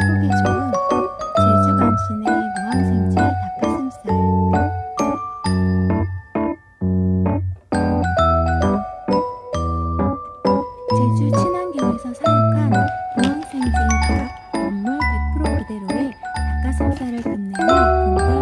회복에 좋은 제주 감신의 무항생제 닭가슴살. 제주 친환경에서 사육한 무항생제 닭 원물 100% 그대로의 닭가슴살을 끝내며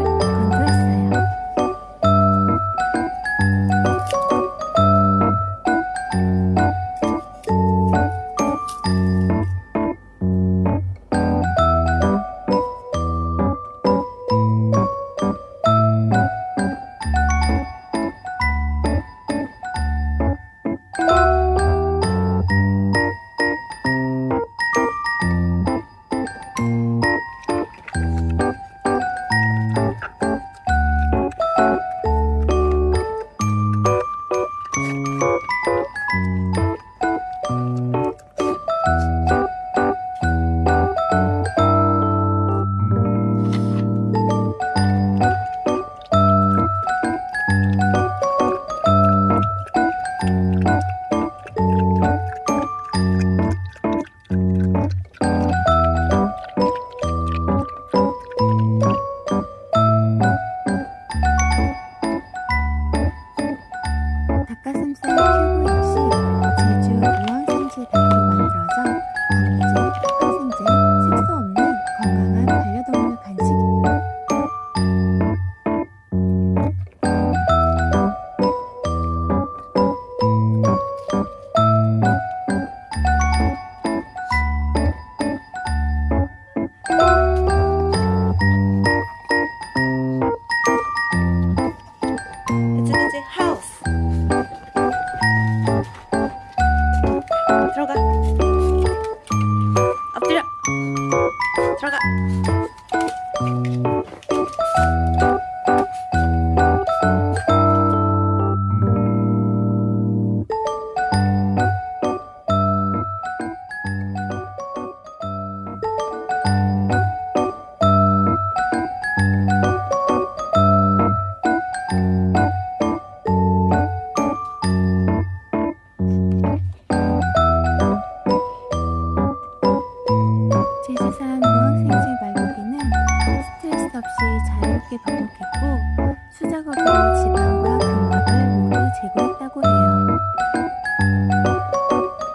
자유롭게 번복했고 수작업으로 지방과 근막을 모두 제거했다고 해요.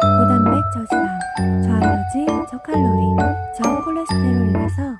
고단백 저지방, 저알러지, 저칼로리, 저콜레스테롤이라서